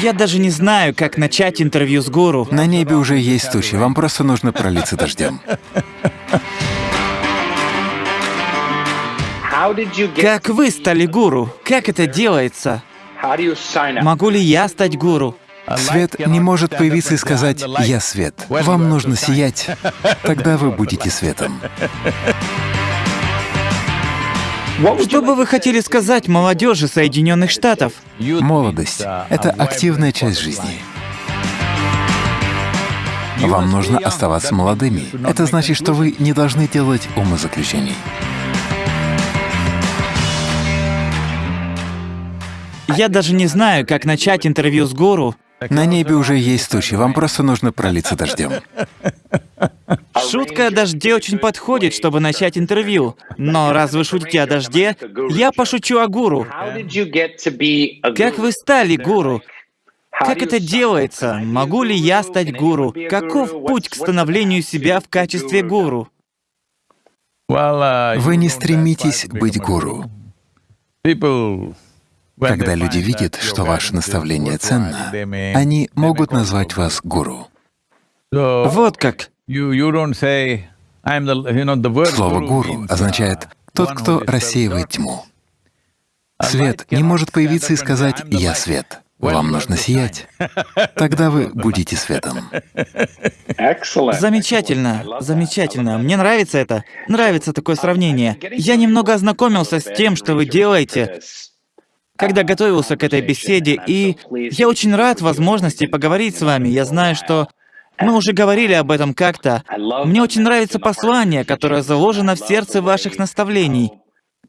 Я даже не знаю, как начать интервью с гуру. На небе уже есть тучи, вам просто нужно пролиться дождем. Как вы стали гуру? Как это делается? Могу ли я стать гуру? Свет не может появиться и сказать «Я свет». Вам нужно сиять, тогда вы будете светом. Что бы вы хотели сказать молодежи Соединенных Штатов? Молодость — это активная часть жизни. Вам нужно оставаться молодыми. Это значит, что вы не должны делать умозаключений. Я даже не знаю, как начать интервью с гуру. На небе уже есть тучи, вам просто нужно пролиться дождем. Шутка о дожде очень подходит, чтобы начать интервью. Но раз вы шутите о дожде, я пошучу о гуру. Как вы стали гуру? Как это делается? Могу ли я стать гуру? Каков путь к становлению себя в качестве гуру? Вы не стремитесь быть гуру. Когда люди видят, что ваше наставление ценно, они могут назвать вас гуру. Вот как. Слово «гуру» означает «тот, кто рассеивает тьму». Свет не может появиться и сказать «я свет». Вам нужно сиять. Тогда вы будете светом. Замечательно, замечательно. Мне нравится это. Нравится такое сравнение. Я немного ознакомился с тем, что вы делаете, когда готовился к этой беседе, и я очень рад возможности поговорить с вами. Я знаю, что мы уже говорили об этом как-то. Мне очень нравится послание, которое заложено в сердце ваших наставлений.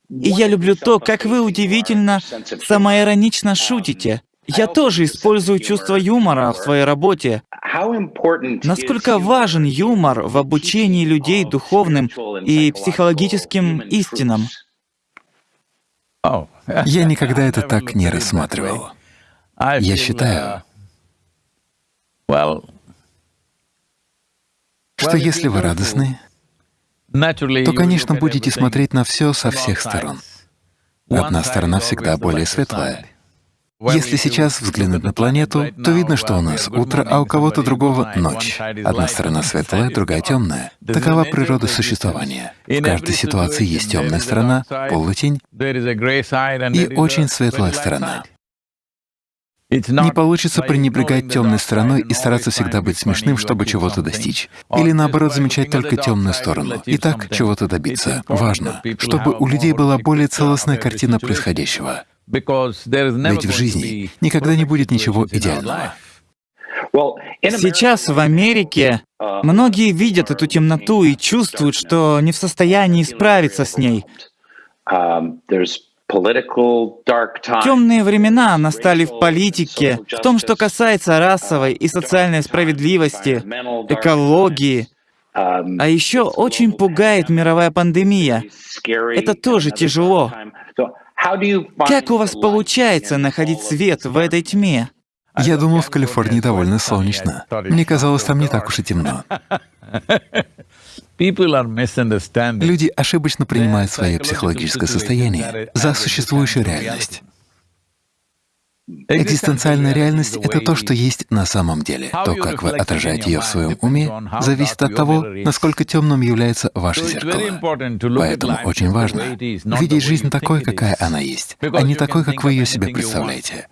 И я люблю то, как вы удивительно самоиронично шутите. Я тоже использую чувство юмора в своей работе. Насколько важен юмор в обучении людей духовным и психологическим истинам? Я никогда это так не рассматривал. Я считаю, что если вы радостны, то, конечно, будете смотреть на все со всех сторон. Одна сторона всегда более светлая. Если сейчас взглянуть на планету, то видно, что у нас утро, а у кого-то другого — ночь. Одна сторона светлая, другая — темная. Такова природа существования. В каждой ситуации есть темная сторона, полутень и очень светлая сторона. Не получится пренебрегать темной стороной и стараться всегда быть смешным, чтобы чего-то достичь. Или наоборот, замечать только темную сторону. И так чего-то добиться. Важно, чтобы у людей была более целостная картина происходящего. Ведь в жизни никогда не будет ничего идеального. Сейчас в Америке многие видят эту темноту и чувствуют, что не в состоянии справиться с ней. Темные времена настали в политике, в том, что касается расовой и социальной справедливости, экологии. А еще очень пугает мировая пандемия. Это тоже тяжело. Как у вас получается находить свет в этой тьме? Я думал, в Калифорнии довольно солнечно. Мне казалось, там не так уж и темно. Люди ошибочно принимают свое психологическое состояние за существующую реальность. Экзистенциальная реальность — это то, что есть на самом деле. То, как вы отражаете ее в своем уме, зависит от того, насколько темным является ваше зеркало. Поэтому очень важно видеть жизнь такой, какая она есть, а не такой, как вы ее себе представляете.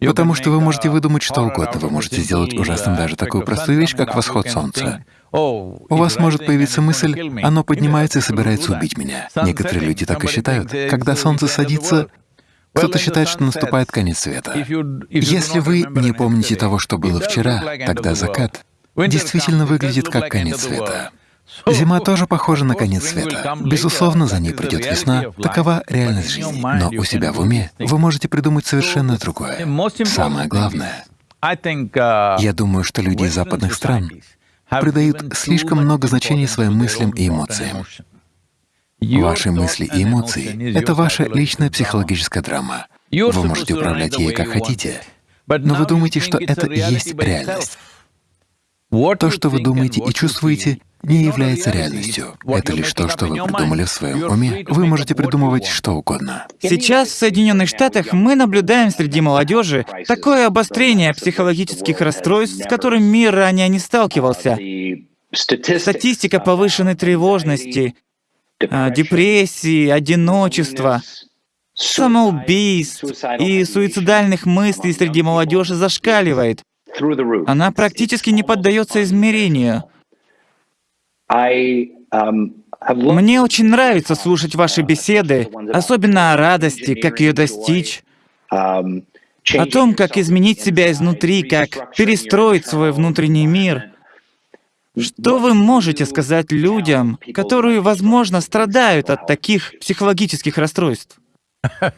Потому что вы можете выдумать что угодно, вы можете сделать ужасным даже такую простую вещь, как восход солнца. У вас может появиться мысль, оно поднимается и собирается убить меня. Некоторые люди так и считают. Когда солнце садится, кто-то считает, что наступает конец света. Если вы не помните того, что было вчера, тогда закат действительно выглядит как конец света. Зима тоже похожа на конец света. Безусловно, за ней придет весна. Такова реальность жизни. Но у себя в уме вы можете придумать совершенно другое. Самое главное, я думаю, что люди из западных стран придают слишком много значения своим мыслям и эмоциям. Ваши мысли и эмоции — это ваша личная психологическая драма. Вы можете управлять ей как хотите, но вы думаете, что это и есть реальность. То, что вы думаете и чувствуете, не является реальностью. Это лишь то, что вы придумали в своем уме. Вы можете придумывать что угодно. Сейчас в Соединенных Штатах мы наблюдаем среди молодежи такое обострение психологических расстройств, с которым мир ранее не сталкивался. Статистика повышенной тревожности, а, депрессии, одиночества, самоубийств и суицидальных мыслей среди молодежи зашкаливает. Она практически не поддается измерению. Мне очень нравится слушать ваши беседы, особенно о радости, как ее достичь, о том, как изменить себя изнутри, как перестроить свой внутренний мир. Что вы можете сказать людям, которые, возможно, страдают от таких психологических расстройств?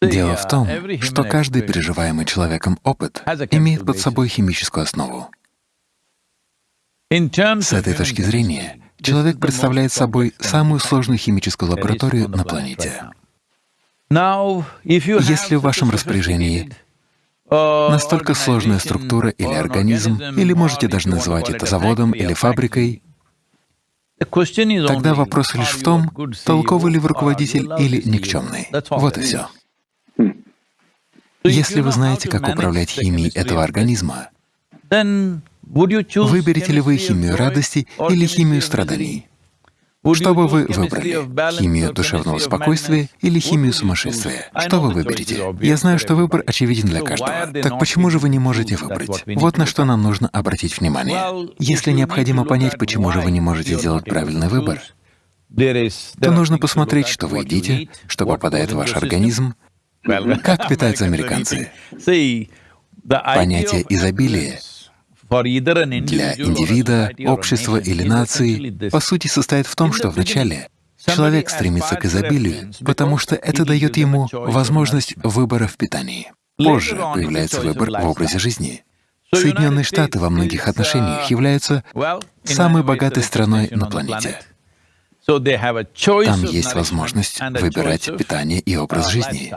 Дело в том, что каждый переживаемый человеком опыт имеет под собой химическую основу. С этой точки зрения, человек представляет собой самую сложную химическую лабораторию на планете. Если в вашем распоряжении настолько сложная структура или организм, или можете даже называть это заводом или фабрикой, тогда вопрос лишь в том, толковый ли вы руководитель или никчемный. Вот и все. Если вы знаете, как управлять химией этого организма, выберете ли вы химию радости или химию страданий? Что бы вы выбрали? Химию душевного спокойствия или химию сумасшествия? Что вы выберете? Я знаю, что выбор очевиден для каждого. Так почему же вы не можете выбрать? Вот на что нам нужно обратить внимание. Если необходимо понять, почему же вы не можете сделать правильный выбор, то нужно посмотреть, что вы едите, что попадает в ваш организм, как питаются американцы. Понятие изобилия для индивида, общества или нации, по сути, состоит в том, что вначале человек стремится к изобилию, потому что это дает ему возможность выбора в питании. Позже появляется выбор в образе жизни. Соединенные Штаты во многих отношениях являются самой богатой страной на планете. Там есть возможность выбирать питание и образ жизни.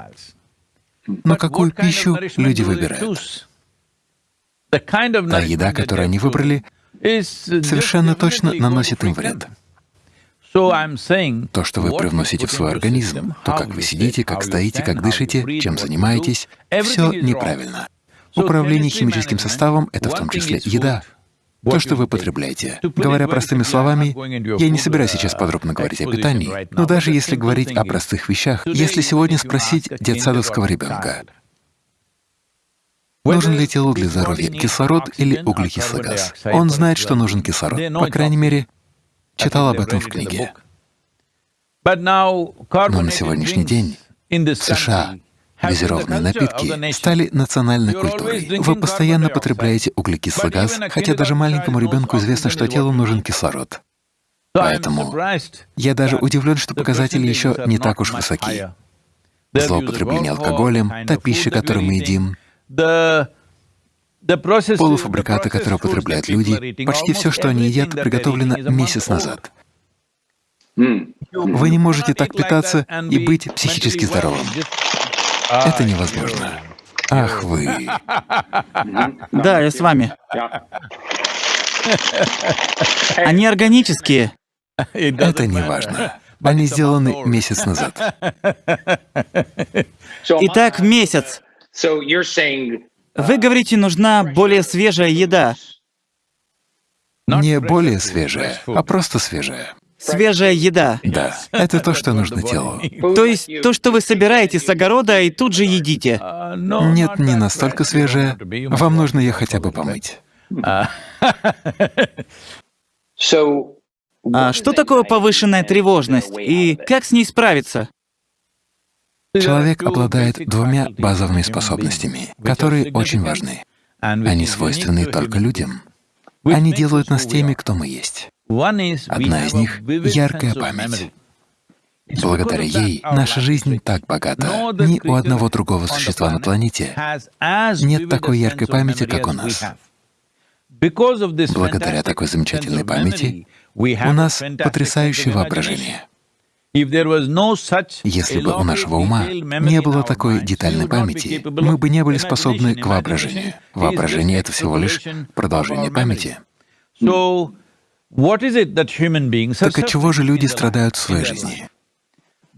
Но какую пищу люди выбирают? Та еда, которую они выбрали, совершенно точно наносит им вред. То, что вы привносите в свой организм, то, как вы сидите, как стоите, как дышите, чем занимаетесь, все неправильно. Управление химическим составом — это в том числе еда, то, что вы потребляете. Говоря простыми словами, я не собираюсь сейчас подробно говорить о питании, но даже если говорить о простых вещах, если сегодня спросить детсадовского ребенка, Нужен ли телу для здоровья кислород или углекислый газ? Он знает, что нужен кислород. По крайней мере, читал об этом в книге. Но на сегодняшний день в США газированные напитки стали национальной культурой. Вы постоянно потребляете углекислый газ, хотя даже маленькому ребенку известно, что телу нужен кислород. Поэтому я даже удивлен, что показатели еще не так уж высоки. Злоупотребление алкоголем, та пища, которую мы едим, Полуфабрикаты, которые употребляют люди, почти все, что они едят, приготовлено месяц назад. Вы не можете так питаться и быть психически здоровым. Это невозможно. Ах вы. Да, я с вами. Они органические. Это не важно. Они сделаны месяц назад. Итак, месяц. Вы говорите, нужна более свежая еда. Не более свежая, а просто свежая. Свежая еда. Да, это то, что нужно телу. То есть то, что вы собираете с огорода и тут же едите. Нет, не настолько свежая. Вам нужно ее хотя бы помыть. А что такое повышенная тревожность и как с ней справиться? Человек обладает двумя базовыми способностями, которые очень важны. Они свойственны только людям. Они делают нас теми, кто мы есть. Одна из них — яркая память. Благодаря ей наша жизнь так богата. Ни у одного другого существа на планете нет такой яркой памяти, как у нас. Благодаря такой замечательной памяти у нас потрясающее воображение. Если бы у нашего ума не было такой детальной памяти, мы бы не были способны к воображению. Воображение — это всего лишь продолжение памяти. Так от чего же люди страдают в своей жизни?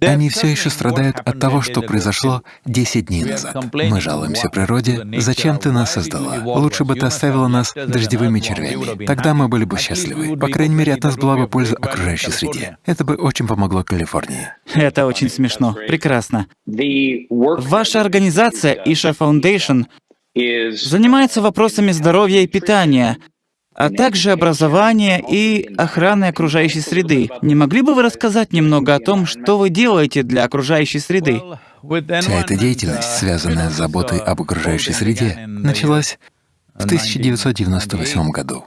Они все еще страдают от того, что произошло 10 дней назад. Мы жалуемся природе, зачем ты нас создала? Лучше бы ты оставила нас дождевыми червями. Тогда мы были бы счастливы. По крайней мере, от нас была бы польза окружающей среде. Это бы очень помогло Калифорнии. Это очень смешно. Прекрасно. Ваша организация, Isha Foundation, занимается вопросами здоровья и питания, а также образования и охраны окружающей среды. Не могли бы вы рассказать немного о том, что вы делаете для окружающей среды? Вся эта деятельность, связанная с заботой об окружающей среде, началась в 1998 году.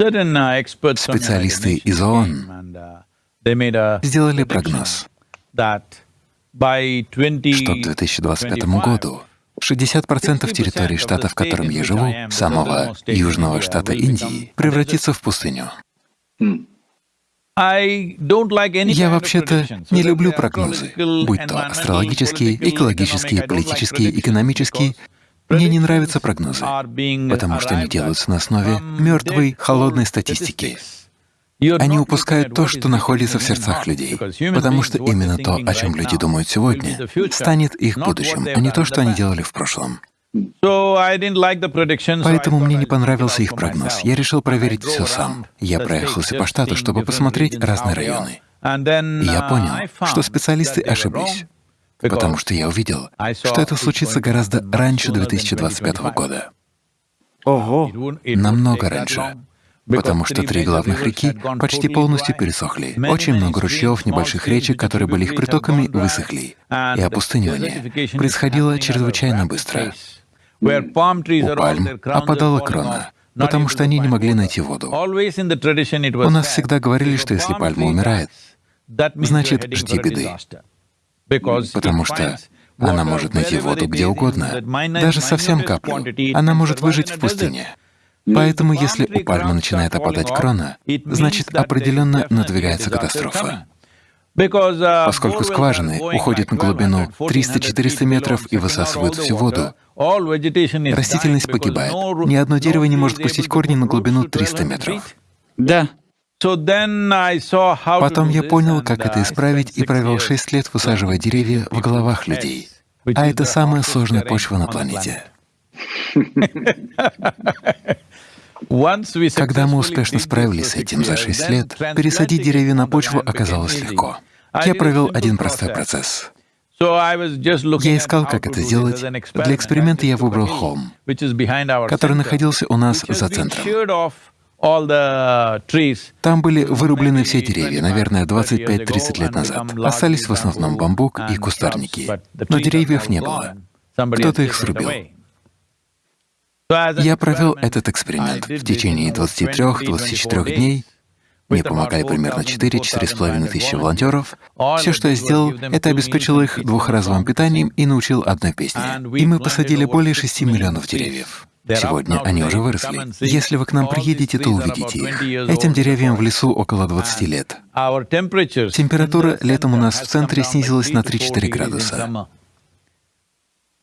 Специалисты из ООН сделали прогноз, что к 2025 году 60% территории штата, в котором я живу, самого южного штата Индии, превратится в пустыню. Я вообще-то не люблю прогнозы, будь то астрологические, экологические, политические, экономические. Мне не нравятся прогнозы, потому что они делаются на основе мертвой, холодной статистики. Они упускают то, что находится в сердцах людей, потому что именно то, о чем люди думают сегодня, станет их будущим, а не то, что они делали в прошлом. Поэтому мне не понравился их прогноз. Я решил проверить все сам. Я проехался по штату, чтобы посмотреть разные районы. И я понял, что специалисты ошиблись, потому что я увидел, что это случится гораздо раньше 2025 года. Ого! Намного раньше потому что три главных реки почти полностью пересохли. Очень много ручьев, небольших речек, которые были их притоками, высохли, и опустынивание происходило чрезвычайно быстро. У пальм опадала крона, потому что они не могли найти воду. У нас всегда говорили, что если пальма умирает, значит, жди беды, потому что она может найти воду где угодно, даже совсем каплю. Она может выжить в пустыне. Поэтому если у пальмы начинает опадать крона, значит, определенно надвигается катастрофа. Поскольку скважины уходят на глубину 300-400 метров и высасывают всю воду, растительность погибает. Ни одно дерево не может пустить корни на глубину 300 метров. Да. Потом я понял, как это исправить, и провел 6 лет, высаживая деревья в головах людей. А это самая сложная почва на планете. Когда мы успешно справились с этим за шесть лет, пересадить деревья на почву оказалось легко. Я провел один простой процесс. Я искал, как это сделать. Для эксперимента я выбрал холм, который находился у нас за центром. Там были вырублены все деревья, наверное, 25-30 лет назад. Остались в основном бамбук и кустарники. Но деревьев не было. Кто-то их срубил. Я провел этот эксперимент в течение 23-24 дней. Мне помогали примерно 4-4,5 тысячи волонтеров. Все, что я сделал, это обеспечил их двухразовым питанием и научил одной песне. И мы посадили более 6 миллионов деревьев. Сегодня они уже выросли. Если вы к нам приедете, то увидите их. Этим деревьям в лесу около 20 лет. Температура летом у нас в центре снизилась на 3-4 градуса.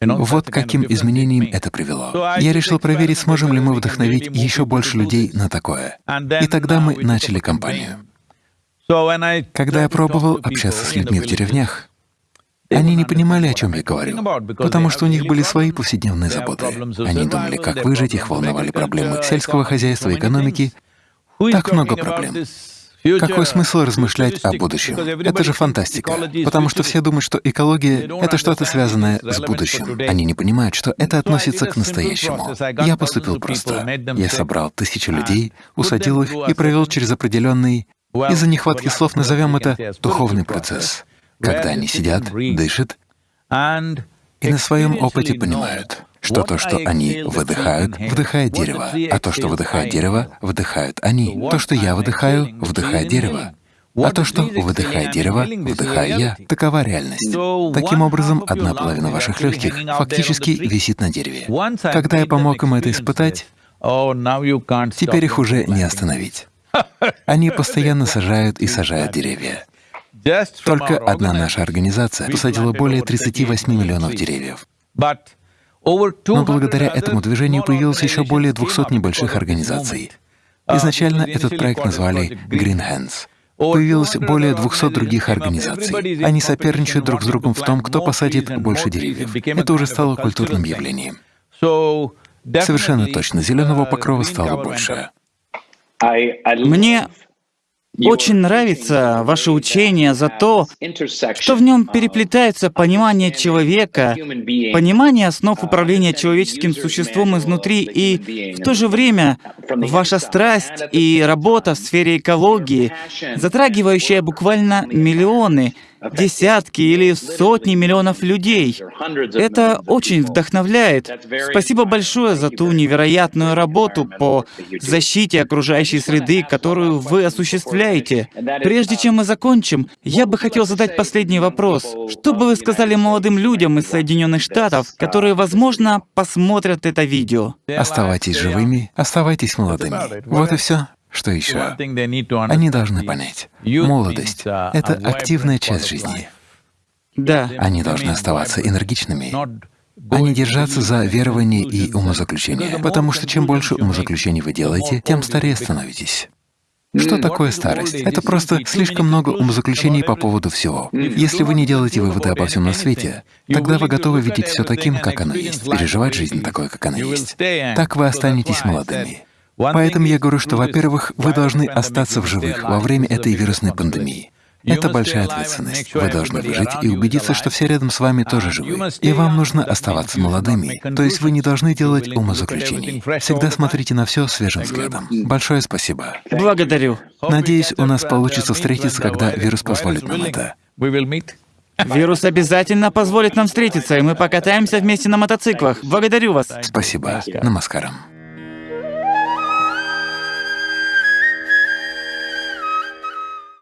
Вот каким изменениям это привело. Я решил проверить, сможем ли мы вдохновить еще больше людей на такое. И тогда мы начали кампанию. Когда я пробовал общаться с людьми в деревнях, они не понимали, о чем я говорю, потому что у них были свои повседневные заботы. Они думали, как выжить, их волновали проблемы сельского хозяйства, экономики. Так много проблем. Какой смысл размышлять о будущем? Это же фантастика. Потому что все думают, что экология — это что-то связанное с будущим. Они не понимают, что это относится к настоящему. Я поступил просто. Я собрал тысячи людей, усадил их и провел через определенный, из-за нехватки слов назовем это духовный процесс, когда они сидят, дышат и на своем опыте понимают, что то, что они выдыхают, вдыхает дерево, а то, что выдыхает дерево, вдыхают они. То, что я выдыхаю, вдыхает дерево. А то, что выдыхает дерево, вдыхаю я. Такова реальность. Таким образом, одна половина ваших легких фактически висит на дереве. Когда я помог им это испытать, теперь их уже не остановить. Они постоянно сажают и сажают деревья. Только одна наша организация посадила более 38 миллионов деревьев. Но благодаря этому движению появилось еще более 200 небольших организаций. Изначально этот проект назвали Green Hands. Появилось более 200 других организаций. Они соперничают друг с другом в том, кто посадит больше деревьев. Это уже стало культурным явлением. Совершенно точно, зеленого покрова стало больше. Мне очень нравится ваше учение за то, что в нем переплетается понимание человека, понимание основ управления человеческим существом изнутри и в то же время ваша страсть и работа в сфере экологии, затрагивающая буквально миллионы, десятки или сотни миллионов людей. Это очень вдохновляет. Спасибо большое за ту невероятную работу по защите окружающей среды, которую вы осуществляете. Прежде чем мы закончим, я бы хотел задать последний вопрос. Что бы вы сказали молодым людям из Соединенных Штатов, которые, возможно, посмотрят это видео? Оставайтесь живыми, оставайтесь молодыми. Вот и все. Что еще? Они должны понять, молодость — это активная часть жизни. Да. Они должны оставаться энергичными, а не держаться за верования и умозаключения, потому что чем больше умозаключений вы делаете, тем старее становитесь. Что такое старость? Это просто слишком много умозаключений по поводу всего. Если вы не делаете выводы обо всем на свете, тогда вы готовы видеть все таким, как оно есть, переживать жизнь такой, как она есть. Так вы останетесь молодыми. Поэтому я говорю, что, во-первых, вы должны остаться в живых во время этой вирусной пандемии. Это большая ответственность. Вы должны выжить и убедиться, что все рядом с вами тоже живы. И вам нужно оставаться молодыми. То есть вы не должны делать умозаключений. Всегда смотрите на все свежим взглядом. Большое спасибо. Благодарю. Надеюсь, у нас получится встретиться, когда вирус позволит нам это. Вирус обязательно позволит нам встретиться, и мы покатаемся вместе на мотоциклах. Благодарю вас. Спасибо. Намаскарам.